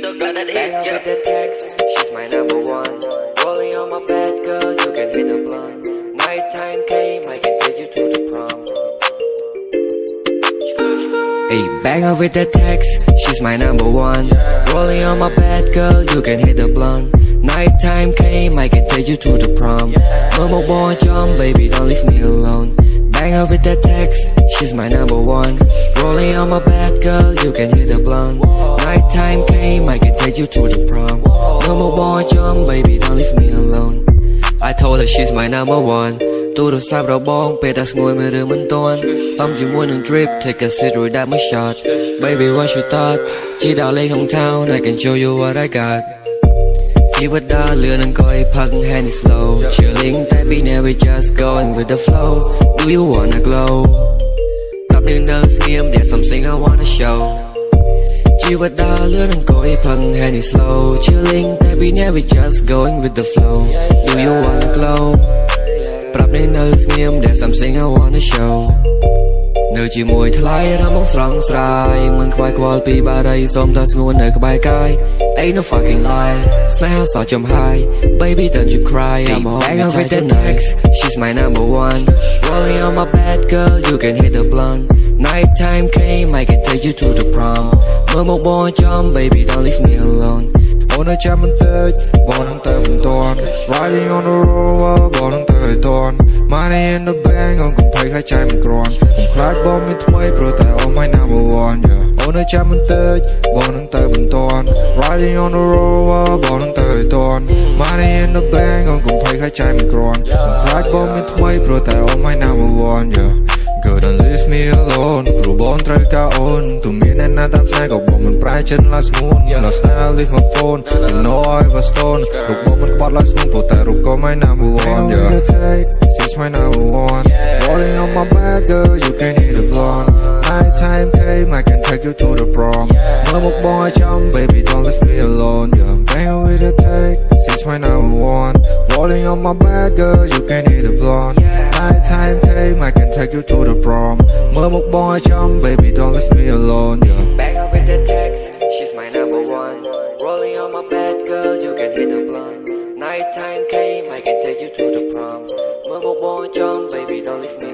her with the text, she's my number one. Rolling on my bed, girl, you can hit the blunt. Nighttime came, I can take you to the prom. Hey, bang her with the text, she's my number one. Rolling on my bed, girl, you can hit the blunt. Nighttime came, I can take you to the prom. Mama boy, jump, baby, don't leave me alone. Bang her with that text, she's my number one. Rolling on my bed, girl, you can hit the blunt. Nighttime came, I can take you to the prom. No more boy jump, baby, don't leave me alone. I told her she's my number one. Tôi được sao đầu bon, bê ta ngồi mà đường mình tôn Xong chỉ muốn đường drip, take a sip rồi đã mới shot. Baby, what you thought? Chỉ đạo lên hometown, I can show you what I got. ជីវិតដើរលឿននឹងក៏ឲ្យផឹក hand is slow chilling តែ we never just going with the flow do you wanna glow ប្រាប់នាងនៅស្ងៀម there's something I wanna show ជីវិតដើរលឿននឹងក៏ឲ្យផឹក hand is slow chilling តែ we never just going with the flow do you wanna glow ប្រាប់នាងនៅស្ងៀម there's something I wanna show នៅជាមួយថ្លៃរំងស្រង់ស្រាយមិនខ្វាយខ្វល់ពីបារីសូមតែស្ងួននៅក្បែរកាយ Ain't no fucking lie ស្នេហាសោះចំហាយ Baby don't you cry I'm on your with the next She's my number one Rolling on my bed girl you can hit the blunt Nighttime came I can take you to the prom មើលមកបងចំ baby don't leave me alone អូននៅចាំបន្តិចបងនឹងទៅមិនទាន់ Riding on the road បងនឹងទៅឲ្យទាន់ Money in the bank អូនកុំភ័យហើយចាយមិនក្រាន់កុំខ្លាចបងមានថ្មីព្រោះតែអូ my number one yeah អូននៅចាំបន្តិចបងនឹងទៅមិនទាន់ Riding on the road បងនឹងទៅឲ្យទាន់ Money in the bank អូនកុំភ័យហើយចាយមិនក្រាន់កុំខ្លាចបងមានថ្មីព្រោះតែអូ my number one yeah Girl don't leave me alone ព្រោះបងត្រូវការអូនទោះមានអ្នក ណាតាមស្នេហ៍ក៏បងមិនប្រែចិត្តឡើយស្ងួន Lost now leave my phone You know I was stone រូបបងមិនក្បត់ឡើយស្ងួនព្រោះតែរូបក៏ my number one yeah She's my number one Rolling on my back girl you can hit the blonde Night time came I can take you to the prom មើលមកបងឲ្យចំ baby don't leave me alone yeah Bang with a take She's my number one Rolling on my back girl you can hit the blonde Night time came I can take you to the prom មើលមកបងឲ្យចំ baby don't leave me alone yeah girl, you can hit the blunt Night time came, I can take you to the prom. Mobile boy, jump, baby, don't leave me